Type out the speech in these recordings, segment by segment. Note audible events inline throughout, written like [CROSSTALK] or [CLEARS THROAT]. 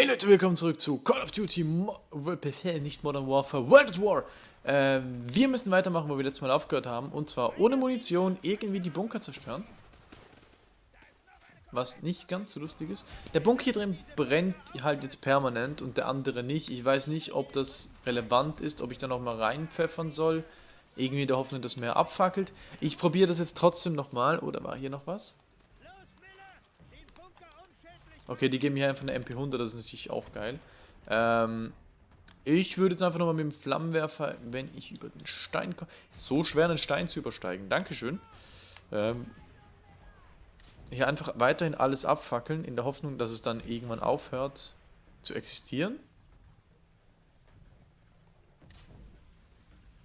Hey Leute, willkommen zurück zu Call of Duty, Mo nicht Modern Warfare, World at War. Ähm, wir müssen weitermachen, wo wir letztes Mal aufgehört haben. Und zwar ohne Munition irgendwie die Bunker zerstören. Was nicht ganz so lustig ist. Der Bunker hier drin brennt halt jetzt permanent und der andere nicht. Ich weiß nicht, ob das relevant ist, ob ich da nochmal reinpfeffern soll. Irgendwie in der Hoffnung, dass mehr abfackelt. Ich probiere das jetzt trotzdem nochmal. Oder war hier noch was? Okay, die geben hier einfach eine MP100, das ist natürlich auch geil. Ähm, ich würde jetzt einfach nochmal mit dem Flammenwerfer, wenn ich über den Stein komme... So schwer, einen Stein zu übersteigen. Dankeschön. Ähm, hier einfach weiterhin alles abfackeln, in der Hoffnung, dass es dann irgendwann aufhört zu existieren.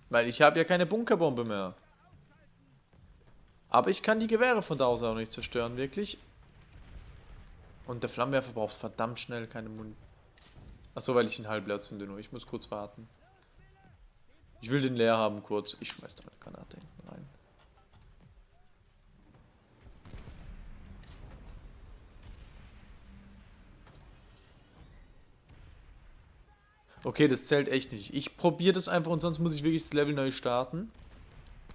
Weil ich habe ja keine Bunkerbombe mehr. Aber ich kann die Gewehre von da aus auch nicht zerstören, wirklich. Und der Flammenwerfer braucht verdammt schnell keine Mund. Achso, weil ich ihn halb leer zünde nur. Ich muss kurz warten. Ich will den leer haben kurz. Ich schmeiß da eine Granate hinten rein. Okay, das zählt echt nicht. Ich probiere das einfach und sonst muss ich wirklich das Level neu starten.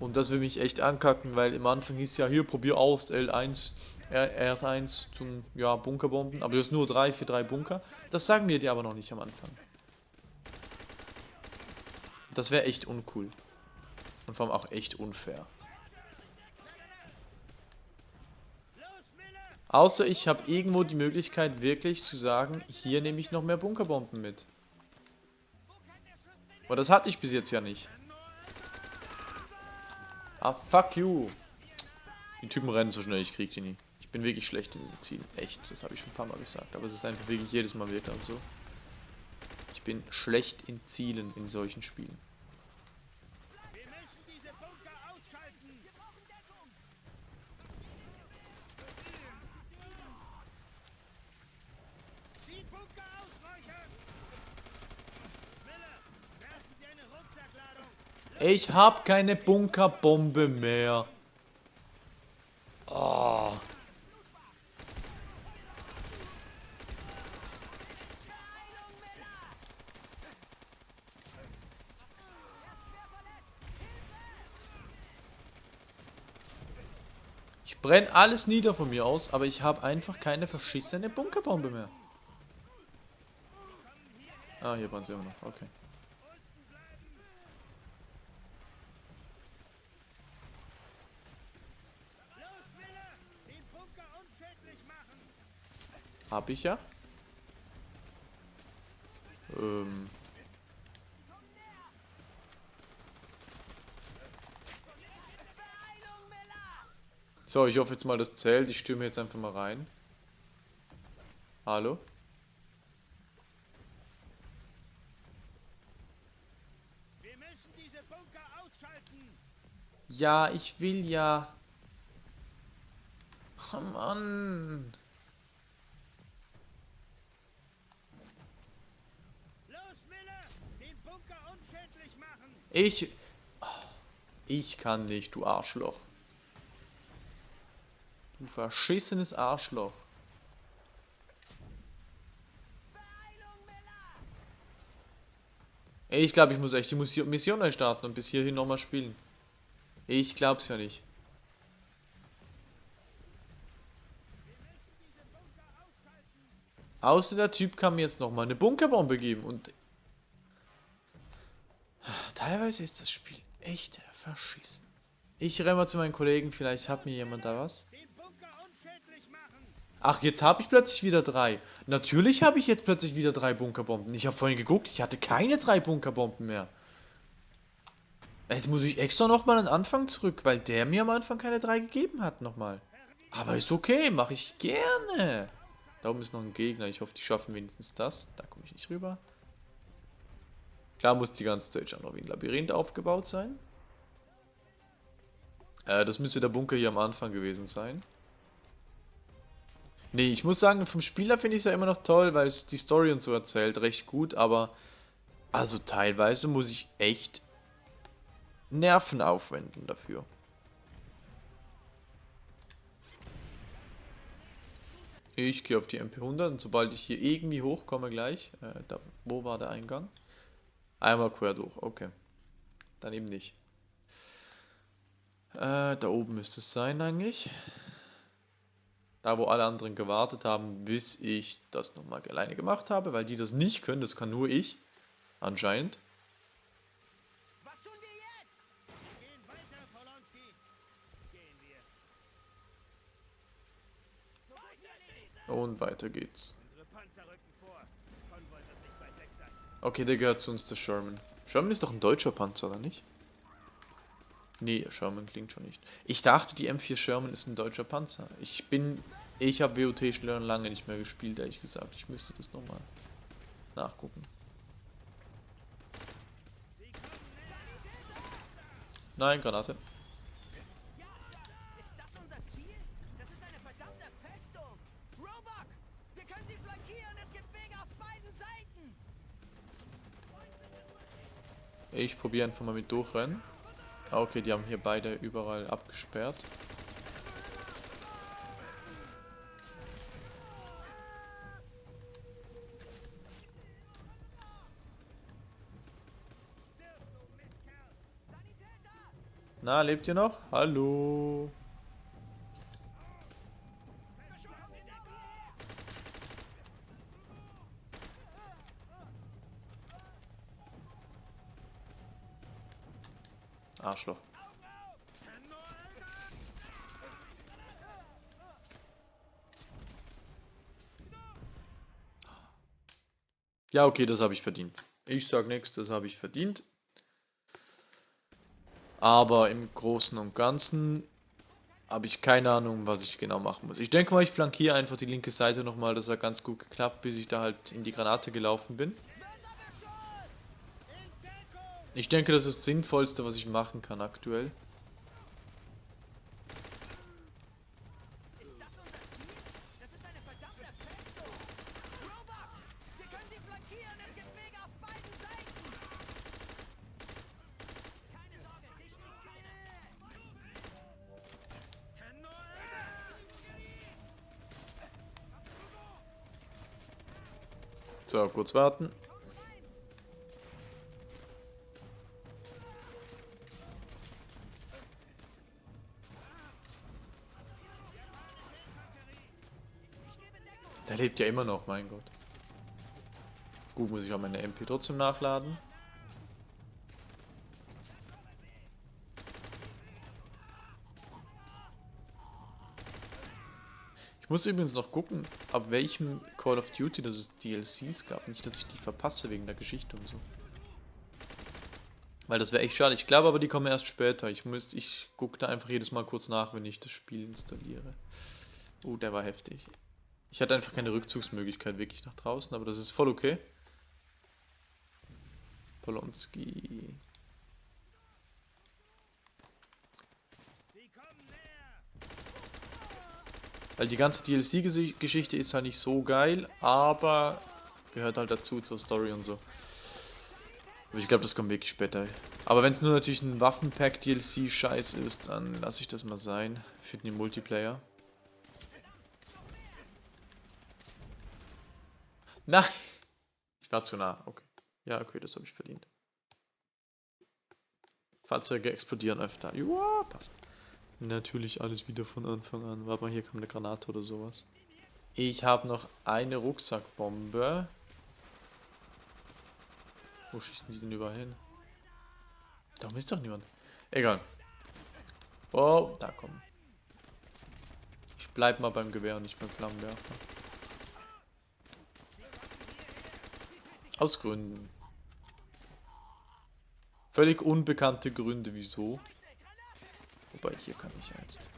Und das will mich echt ankacken, weil im Anfang hieß ja, hier, probier aus, L1. R1 zum ja, Bunkerbomben, aber du hast nur drei für drei Bunker. Das sagen wir dir aber noch nicht am Anfang. Das wäre echt uncool. Und vor allem auch echt unfair. Außer ich habe irgendwo die Möglichkeit wirklich zu sagen, hier nehme ich noch mehr Bunkerbomben mit. Aber das hatte ich bis jetzt ja nicht. Ah, fuck you. Die Typen rennen so schnell, ich krieg die nie. Ich bin wirklich schlecht in Zielen. Echt, das habe ich schon ein paar Mal gesagt. Aber es ist einfach wirklich jedes Mal wieder und so. Ich bin schlecht in Zielen in solchen Spielen. Ich habe keine Bunkerbombe mehr. Oh. Ich brenne alles nieder von mir aus, aber ich habe einfach keine verschissene Bunkerbombe mehr. Ah, hier waren sie immer noch. Okay. Hab ich ja. Ähm... So, ich hoffe jetzt mal, das zählt. Ich stürme jetzt einfach mal rein. Hallo? Wir müssen diese Bunker ausschalten. Ja, ich will ja. Oh Mann. Los, Miller, den Bunker unschädlich machen. Ich... Ich kann nicht, du Arschloch. Du verschissenes Arschloch. Ich glaube, ich muss echt die Mission neu starten und bis hierhin nochmal spielen. Ich glaub's ja nicht. Außer der Typ kann mir jetzt nochmal eine Bunkerbombe geben und... Teilweise ist das Spiel echt verschissen. Ich renne mal zu meinen Kollegen, vielleicht hat mir jemand da was. Ach, jetzt habe ich plötzlich wieder drei. Natürlich habe ich jetzt plötzlich wieder drei Bunkerbomben. Ich habe vorhin geguckt, ich hatte keine drei Bunkerbomben mehr. Jetzt muss ich extra nochmal an den Anfang zurück, weil der mir am Anfang keine drei gegeben hat nochmal. Aber ist okay, mache ich gerne. Da oben ist noch ein Gegner. Ich hoffe, die schaffen wenigstens das. Da komme ich nicht rüber. Klar muss die ganze Zeit schon noch wie ein Labyrinth aufgebaut sein. Äh, das müsste der Bunker hier am Anfang gewesen sein. Nee, ich muss sagen, vom Spieler finde ich es ja immer noch toll, weil es die Story und so erzählt, recht gut, aber also teilweise muss ich echt Nerven aufwenden dafür. Ich gehe auf die MP100 und sobald ich hier irgendwie hochkomme gleich, äh, da, wo war der Eingang? Einmal quer durch, okay. Dann eben nicht. Äh, da oben müsste es sein eigentlich. Da, wo alle anderen gewartet haben, bis ich das nochmal alleine gemacht habe, weil die das nicht können, das kann nur ich. Anscheinend. Was tun wir jetzt? Gehen weiter, Polonski. Gehen wir. Und weiter geht's. Unsere Panzer rücken vor. Konvoi wird nicht weit weg sein. Okay, der gehört zu uns, der Sherman. Sherman ist doch ein deutscher Panzer, oder nicht? Nee, Sherman klingt schon nicht. Ich dachte, die M4 Sherman ist ein deutscher Panzer. Ich bin... Ich habe WOT schon lange nicht mehr gespielt, ehrlich gesagt. Ich müsste das nochmal nachgucken. Nein, Granate. Ich probiere einfach mal mit durchrennen. Ah, okay, die haben hier beide überall abgesperrt. Na, lebt ihr noch? Hallo? Arschloch. Ja, okay, das habe ich verdient. Ich sag nichts, das habe ich verdient. Aber im Großen und Ganzen habe ich keine Ahnung, was ich genau machen muss. Ich denke mal, ich flankiere einfach die linke Seite nochmal. Das hat ganz gut geklappt, bis ich da halt in die Granate gelaufen bin. Ich denke, das ist das Sinnvollste, was ich machen kann aktuell. Ist das unser Der lebt ja immer noch, mein Gott. Gut, muss ich auch meine MP trotzdem nachladen. Ich muss übrigens noch gucken, ab welchem Call of Duty das es DLCs gab. Nicht, dass ich die verpasse wegen der Geschichte und so. Weil das wäre echt schade. Ich glaube aber, die kommen erst später. Ich ich gucke da einfach jedes Mal kurz nach, wenn ich das Spiel installiere. Oh, der war heftig. Ich hatte einfach keine Rückzugsmöglichkeit wirklich nach draußen, aber das ist voll okay. Polonski. Weil die ganze DLC-Geschichte ist halt nicht so geil, aber gehört halt dazu zur Story und so. Aber ich glaube, das kommt wirklich später. Aber wenn es nur natürlich ein Waffenpack-DLC-Scheiß ist, dann lasse ich das mal sein. Für den Multiplayer. Nein! Ich war zu nah, okay. Ja, okay, das habe ich verdient. Fahrzeuge explodieren öfter. Ja, passt. Natürlich alles wieder von Anfang an. Warte mal, hier kommt eine Granate oder sowas. Ich habe noch eine Rucksackbombe. Wo schießen die denn überall hin? Da ist doch niemand. Egal. Oh, da kommen. Ich bleib mal beim Gewehr und nicht beim Flammenwerfer. Aus Gründen. Völlig unbekannte Gründe, wieso. Wobei, hier kann ich jetzt.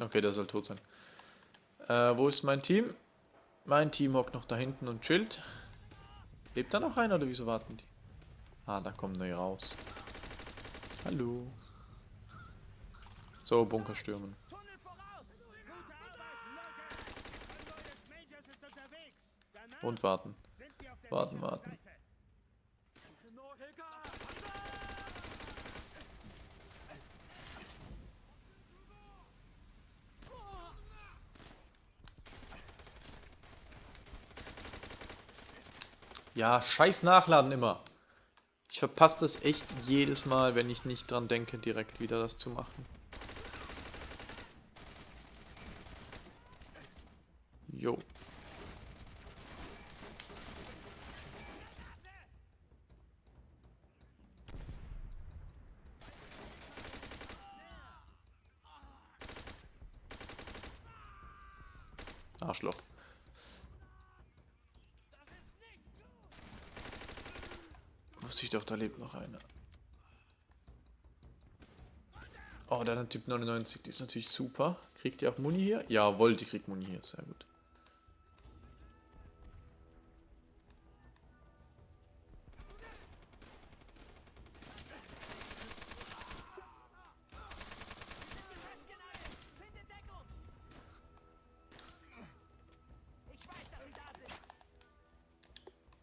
Okay, der soll tot sein. Äh, wo ist mein Team? Mein Team hockt noch da hinten und chillt. Lebt da noch einer oder wieso warten die? Ah, da kommen neue raus. Hallo. So, Bunker stürmen. Und warten. Warten, warten. Ja, scheiß Nachladen immer. Ich verpasse das echt jedes Mal, wenn ich nicht dran denke, direkt wieder das zu machen. Arschloch. Wusste ich doch, da lebt noch einer. Oh, der hat Typ 99, die ist natürlich super. Kriegt die auch Muni hier? Jawohl, die kriegt Muni hier, sehr gut.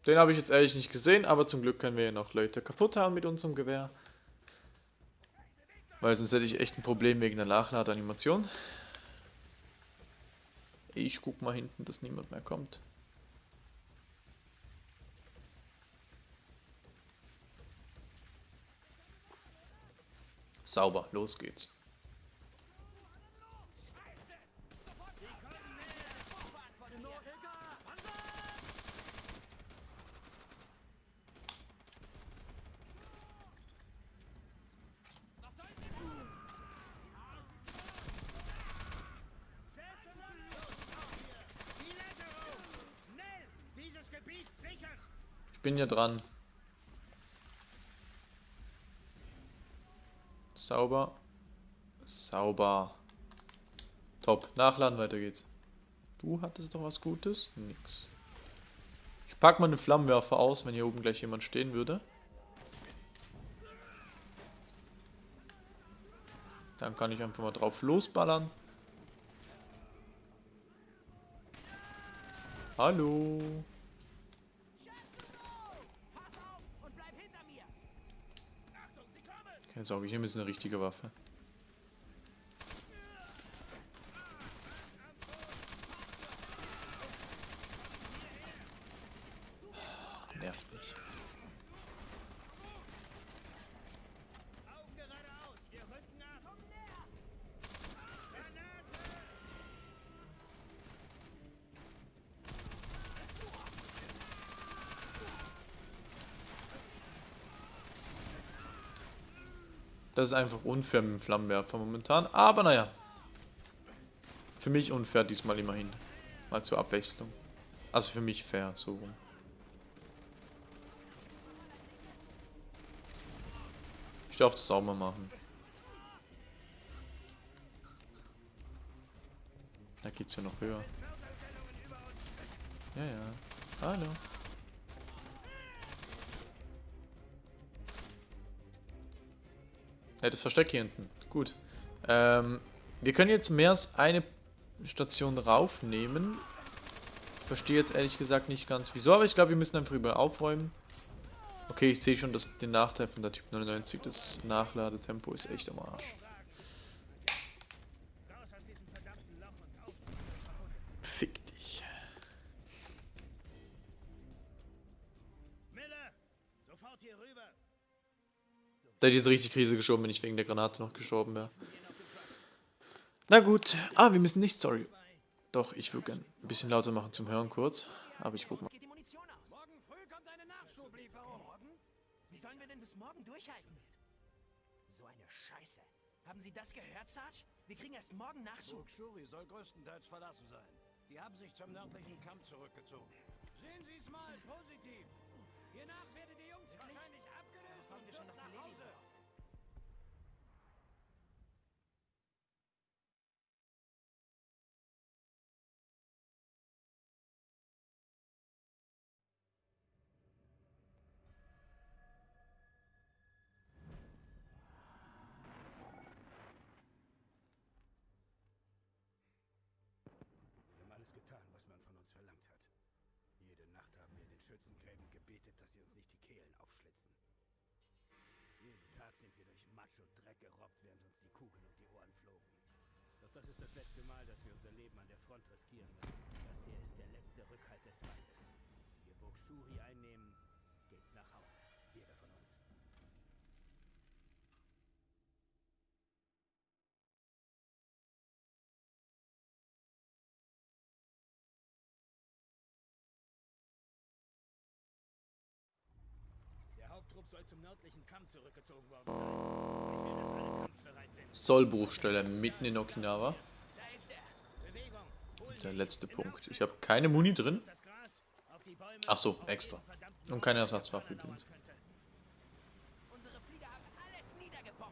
Den habe ich jetzt ehrlich nicht gesehen, aber zum Glück können wir ja noch Leute kaputt haben mit unserem Gewehr. Weil sonst hätte ich echt ein Problem wegen der Nachladeanimation. Ich guck mal hinten, dass niemand mehr kommt. Sauber, los geht's. Schnell! Dieses Gebiet sichern! Ich bin ja dran. Sauber. Sauber. Top. Nachladen, weiter geht's. Du hattest doch was Gutes? Nix. Ich pack mal einen Flammenwerfer aus, wenn hier oben gleich jemand stehen würde. Dann kann ich einfach mal drauf losballern. Hallo. Schätze Pass auf und bleib hinter mir! Achtung, sie Keine Sorge, hier ist eine richtige Waffe. Nervt mich. Augen geradeaus! Wir rücken ab! Komm näher! Granate! Das ist einfach unfair mit dem Flammenwerfer momentan. Aber naja. Für mich unfair diesmal immerhin. Mal zur Abwechslung. Also für mich fair, so rum. Ich darf das auch mal machen. Da geht's ja noch höher. Ja, ja. Hallo. Ja, das Versteck hier hinten. Gut. Ähm, wir können jetzt mehr als eine Station raufnehmen. Verstehe jetzt ehrlich gesagt nicht ganz wieso, aber ich glaube, wir müssen einfach überall aufräumen. Okay, ich sehe schon dass den Nachteil von der Typ 99. Das Nachladetempo ist echt am Arsch. Da hätte ich jetzt richtig Krise geschoben, wenn ich wegen der Granate noch gestorben wäre. Na gut. Ah, wir müssen nicht Story. Doch, ich würde gern ein bisschen lauter machen zum Hören kurz. Aber ich guck mal. Geht die Munition aus? Morgen früh kommt eine Nachschublieferung! Morgen? Wie sollen wir denn bis morgen durchhalten? So eine Scheiße. Haben Sie das gehört, Sarge? Wir kriegen erst morgen Nachschub. Shuri soll größtenteils verlassen sein. Die haben sich zum nördlichen Kampf zurückgezogen. Sehen Sie es mal positiv! Hiernach werden Schützengräben gebetet, dass sie uns nicht die Kehlen aufschlitzen. Jeden Tag sind wir durch Matsch und Dreck gerobbt, während uns die Kugeln um die Ohren flogen. Doch das ist das letzte Mal, dass wir unser Leben an der Front riskieren müssen. Das hier ist der letzte Rückhalt des Feindes. Wir Burg Shuri einnehmen, Haupttrupp soll zum nördlichen Kamm zurückgezogen worden sein. Sollbruchstelle mitten in Okinawa. Da ist er. Bewegung. Hol Der letzte Punkt. Ich habe keine Muni drin. Ach so, extra. Und keine Ersatzwaffe übrigens.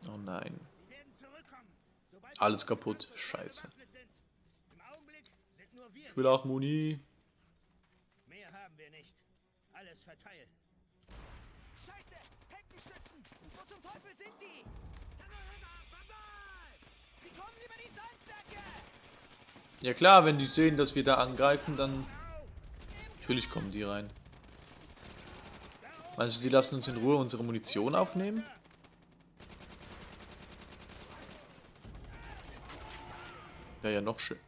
Oh nein. Alles kaputt. Scheiße. Ich will auch Muni. Mehr haben wir nicht. Alles verteilen. Scheiße! Heckenschützen! Wo zum Teufel sind die? Sie kommen über die Sandsäcke! Ja klar, wenn die sehen, dass wir da angreifen, dann... Natürlich kommen die rein. Meinst du, die lassen uns in Ruhe unsere Munition aufnehmen? Ja, ja, noch schön.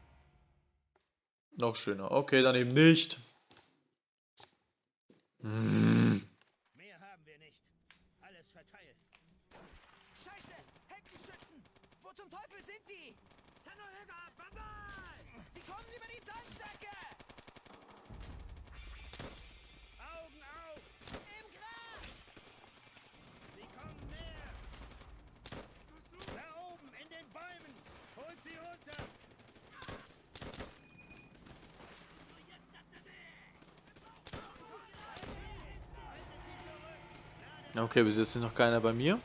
Noch schöner. Okay, dann eben nicht. Hm. Mehr haben wir nicht. Alles verteilen. Scheiße! Heckenschützen! Wo zum Teufel sind die? Sie kommen über die Sandsäcke! Augen auf! Im Gras! Sie kommen näher! Da oben, in den Bäumen! Holt sie runter! Okay, bis jetzt ist noch keiner bei mir.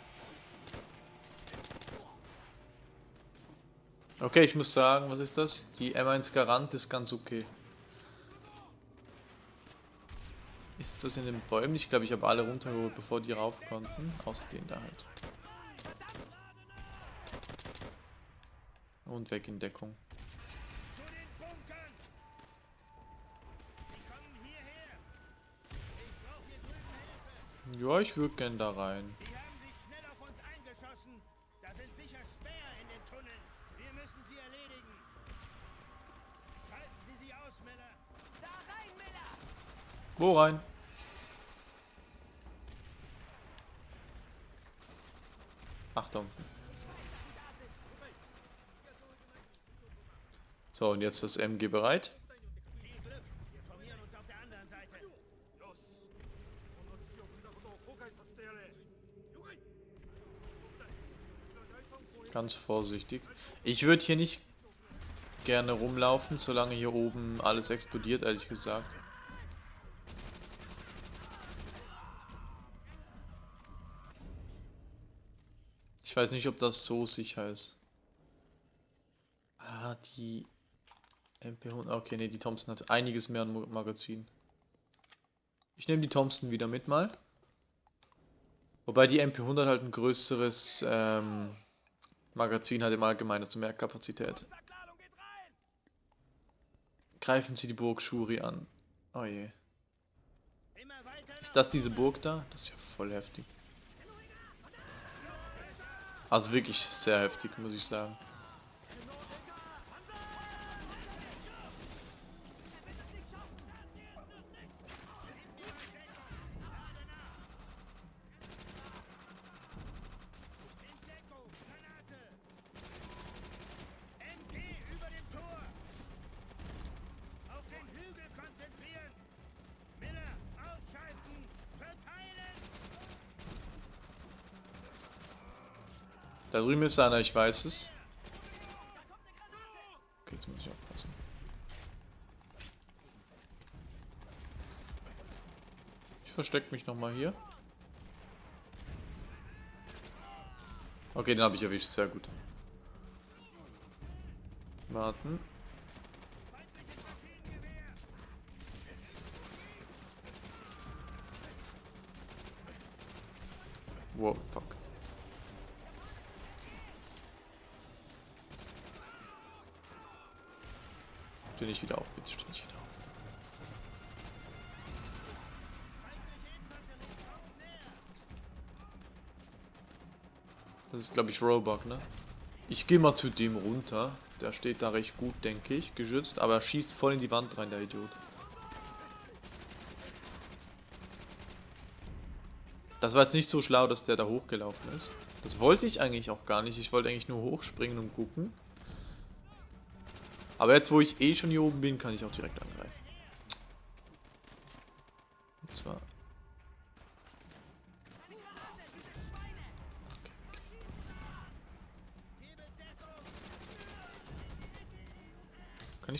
Okay, ich muss sagen, was ist das? Die M1 Garant ist ganz okay. Ist das in den Bäumen? Ich glaube, ich habe alle runtergeholt, bevor die rauf konnten. Außer den da halt. Und weg in Deckung. Ja, ich würde gern da rein. Die haben sich schnell auf uns eingeschossen. Da sind sicher Späher in den Tunneln. Wir müssen sie erledigen. Schalten Sie sie aus, Miller. Da rein, Miller! Wo rein? Ach, da unten. So, und jetzt das MG bereit. Ganz vorsichtig. Ich würde hier nicht gerne rumlaufen, solange hier oben alles explodiert, ehrlich gesagt. Ich weiß nicht, ob das so sicher ist. Ah, die MP100. Okay, nee, die Thompson hat einiges mehr an Magazin. Ich nehme die Thompson wieder mit mal. Wobei die MP100 halt ein größeres ähm, Magazin hat im Allgemeinen, also mehr Kapazität. Greifen Sie die Burg Shuri an. Oh je. Ist das diese Burg da? Das ist ja voll heftig. Also wirklich sehr heftig, muss ich sagen. Er wird es nicht schaffen! in Deckung. Granate. MG über dem Tor. Auf den Hügel konzentrieren. Miller, ausschalten. Verteilen. Da drüben ist einer, ich weiß es. Okay, jetzt muss ich aufpassen. Ich verstecke mich nochmal hier. Okay, den habe ich erwischt, sehr gut. Warten. Das ist, glaube ich, Roebuck, ne? Ich gehe mal zu dem runter. Der steht da recht gut, denke ich, geschützt. Aber er schießt voll in die Wand rein, der Idiot. Das war jetzt nicht so schlau, dass der da hochgelaufen ist. Das wollte ich eigentlich auch gar nicht. Ich wollte eigentlich nur hochspringen und gucken. Aber jetzt, wo ich eh schon hier oben bin, kann ich auch direkt angreifen.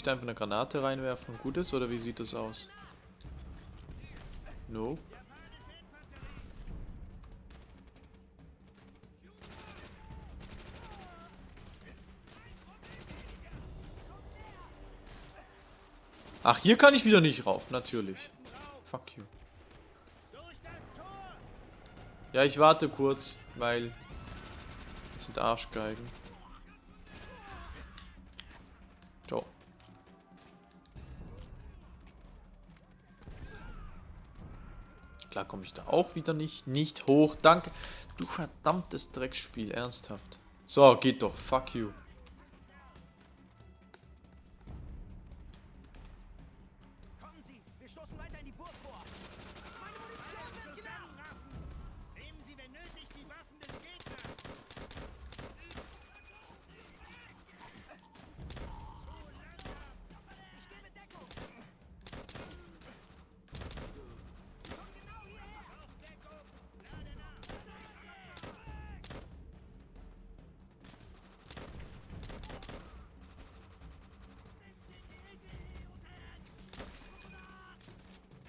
Da einfach eine Granate reinwerfen und gut ist, oder wie sieht das aus? Nope. Ach, hier kann ich wieder nicht rauf, natürlich. Fuck you. Ja, ich warte kurz, weil... Das sind Arschgeigen. Klar komme ich da auch wieder nicht. Nicht hoch, danke. Du verdammtes Drecksspiel, ernsthaft. So, geht doch, fuck you.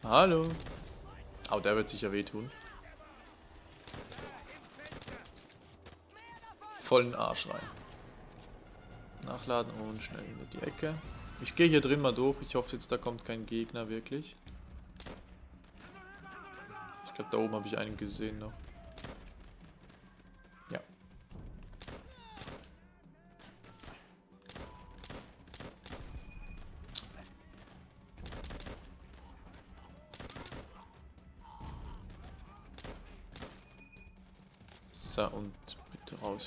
Hallo. Oh, der wird sicher wehtun. Vollen Arsch rein. Nachladen und schnell in die Ecke. Ich gehe hier drin mal durch. Ich hoffe jetzt, da kommt kein Gegner wirklich. Ich glaube, da oben habe ich einen gesehen noch.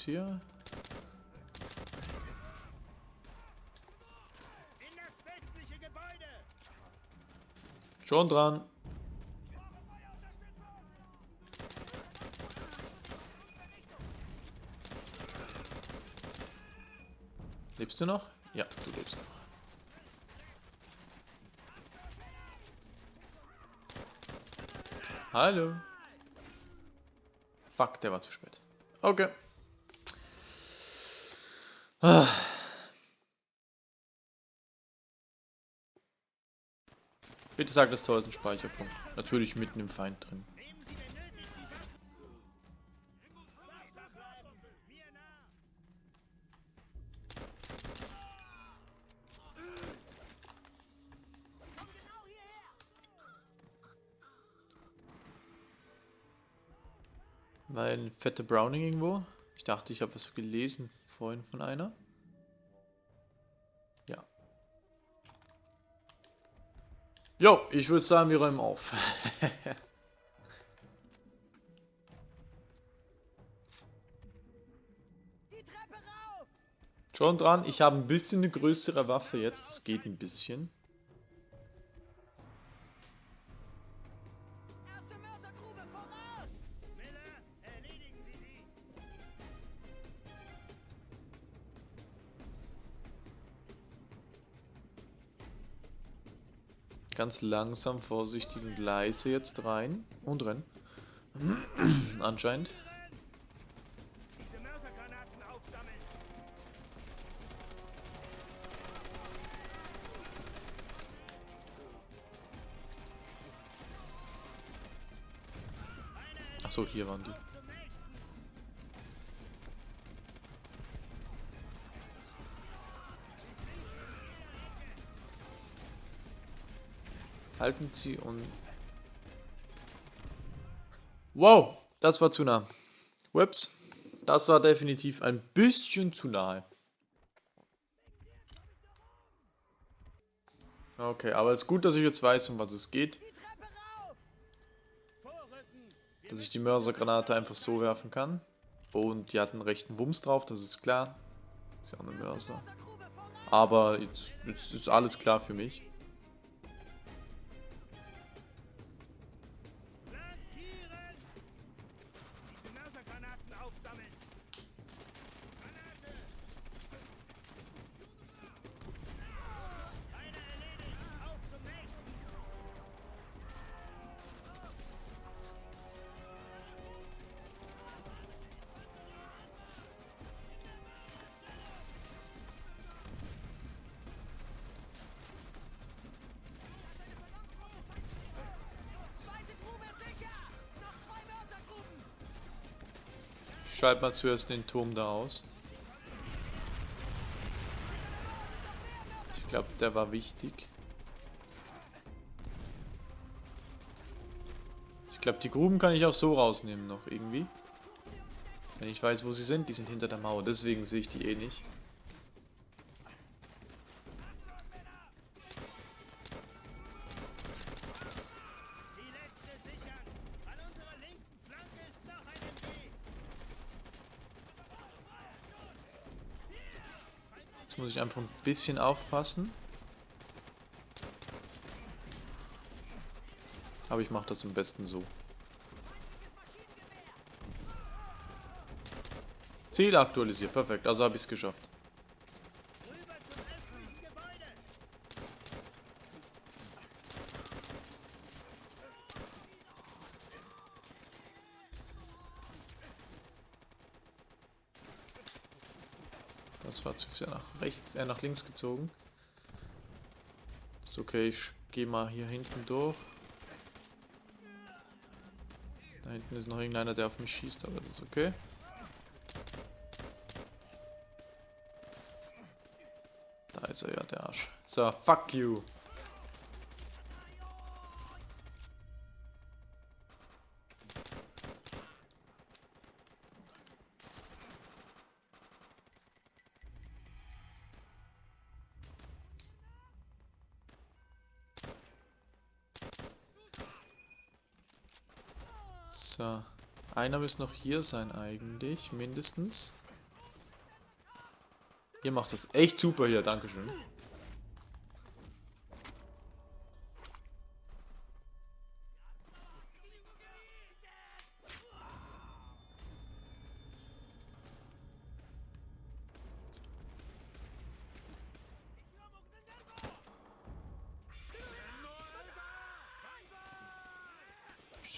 Hier. In das westliche Gebäude! Schon dran. Lebst du noch? Ja, du lebst noch. Hallo. Fuck, der war zu spät. Okay. Bitte sag, das Tor ist ein Speicherpunkt. Natürlich mitten im Feind drin. Nehmen Sie, wenn nötig, die Waffen... Wachsam bleiben! Mir nah! Komm genau hierher. War ein fette Browning irgendwo? Ich dachte, ich habe was gelesen vorhin von einer. Ja. Jo, ich würde sagen, wir räumen auf. [LAUGHS] Schon dran, ich habe ein bisschen eine größere Waffe jetzt, das geht ein bisschen. Ganz langsam, vorsichtig und leise jetzt rein. Und rein. [CLEARS THROAT] Anscheinend. Achso, hier waren die. Halten Sie und... Wow, das war zu nah. Whoops, das war definitiv ein bisschen zu nahe. Okay, aber es ist gut, dass ich jetzt weiß, um was es geht. Dass ich die Mörsergranate einfach so werfen kann. Und die hat einen rechten Wumms drauf, das ist klar. Ist ja auch eine Mörser. Aber jetzt, jetzt ist alles klar für mich. Schalt mal zuerst den Turm da aus. Ich glaube, der war wichtig. Ich glaube, die Gruben kann ich auch so rausnehmen noch irgendwie. Wenn ich weiß, wo sie sind. Die sind hinter der Mauer, deswegen sehe ich die eh nicht. Die letzte sichern. An unserer linken Flanke ist noch ein MG. Jetzt muss ich einfach ein bisschen aufpassen. Aber ich mache das am besten so. Ziel aktualisiert, perfekt. Also habe ich es geschafft. Das war zu sehr nach rechts, äh, nach links gezogen. Ist okay, ich gehe mal hier hinten durch. Da hinten ist noch irgendeiner, der auf mich schießt, aber das ist okay. Da ist er ja, der Arsch. So, fuck you. Einer müsste noch hier sein eigentlich, mindestens. Ihr macht das echt super hier, Dankeschön.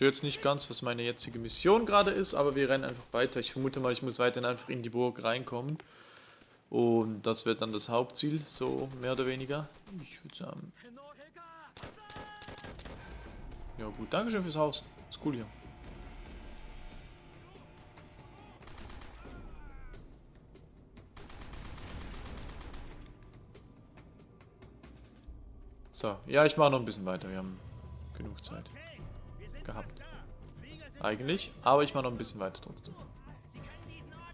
Sehe jetzt nicht ganz, was meine jetzige Mission gerade ist, aber wir rennen einfach weiter. Ich vermute mal, ich muss weiterhin einfach in die Burg reinkommen. Und das wird dann das Hauptziel, so mehr oder weniger. Ich würde sagen. Ja gut, Dankeschön fürs Haus. Ist cool hier. So, ja, ich mache noch ein bisschen weiter. Wir haben genug Zeit gehabt. da. Eigentlich, aber ich mache noch ein bisschen weiter trotzdem. Sie können diesen Ort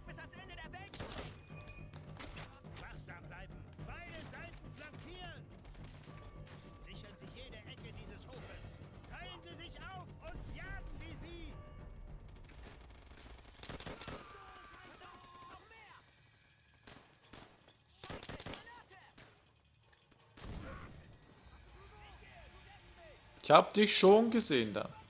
bis ans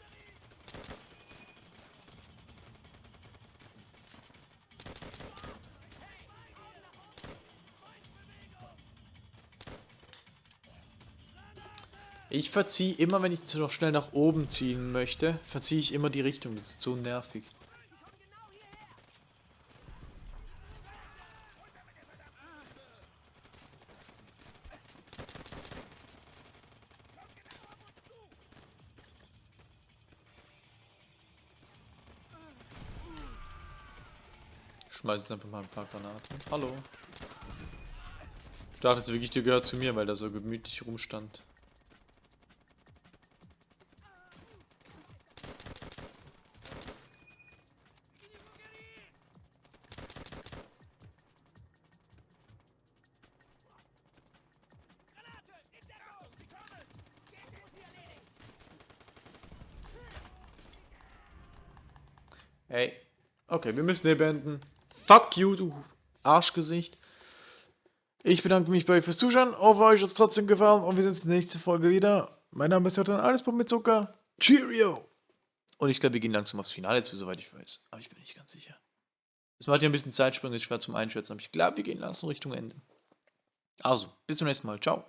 Ich verziehe immer, wenn ich noch schnell nach oben ziehen möchte, verziehe ich immer die Richtung. Das ist so nervig. Ich schmeiße jetzt einfach mal ein paar Granaten. Hallo. Ich dachte jetzt wirklich, der gehört zu mir, weil der so gemütlich rumstand. Ey. Okay, wir müssen hier beenden. Fuck you, du Arschgesicht. Ich bedanke mich bei euch fürs Zuschauen. Hoffe, euch hat es trotzdem gefallen und wir sehen uns in der nächsten Folge wieder. Mein Name ist Jotan, alles mit Zucker. Cheerio! Und ich glaube, wir gehen langsam aufs Finale zu, soweit ich weiß. Aber ich bin nicht ganz sicher. Es macht ja ein bisschen Zeitsprung, ist schwer zum Einschätzen, aber ich glaube, wir gehen langsam Richtung Ende. Also, bis zum nächsten Mal. Ciao.